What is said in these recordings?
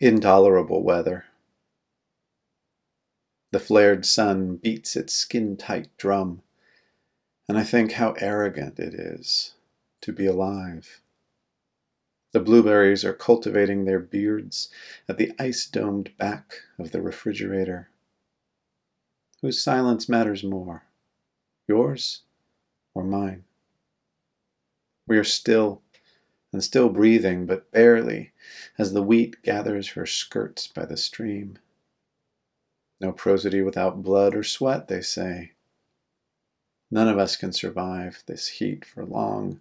intolerable weather. The flared sun beats its skin tight drum, and I think how arrogant it is to be alive. The blueberries are cultivating their beards at the ice domed back of the refrigerator. Whose silence matters more, yours or mine? We are still and still breathing, but barely, as the wheat gathers her skirts by the stream. No prosody without blood or sweat, they say. None of us can survive this heat for long,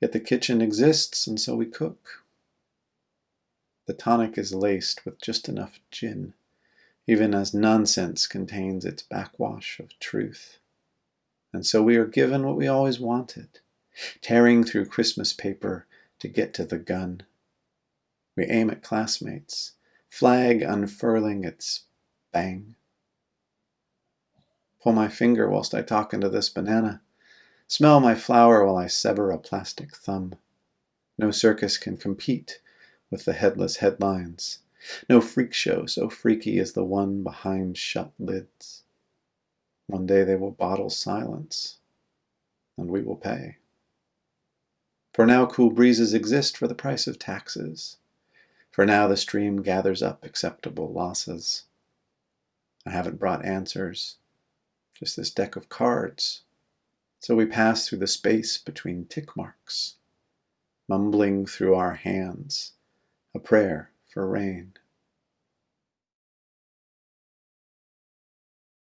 yet the kitchen exists, and so we cook. The tonic is laced with just enough gin, even as nonsense contains its backwash of truth. And so we are given what we always wanted, tearing through Christmas paper to get to the gun. We aim at classmates, flag unfurling its bang. Pull my finger whilst I talk into this banana. Smell my flower while I sever a plastic thumb. No circus can compete with the headless headlines. No freak show so freaky as the one behind shut lids. One day they will bottle silence, and we will pay. For now cool breezes exist for the price of taxes. For now the stream gathers up acceptable losses. I haven't brought answers, just this deck of cards. So we pass through the space between tick marks, mumbling through our hands a prayer for rain.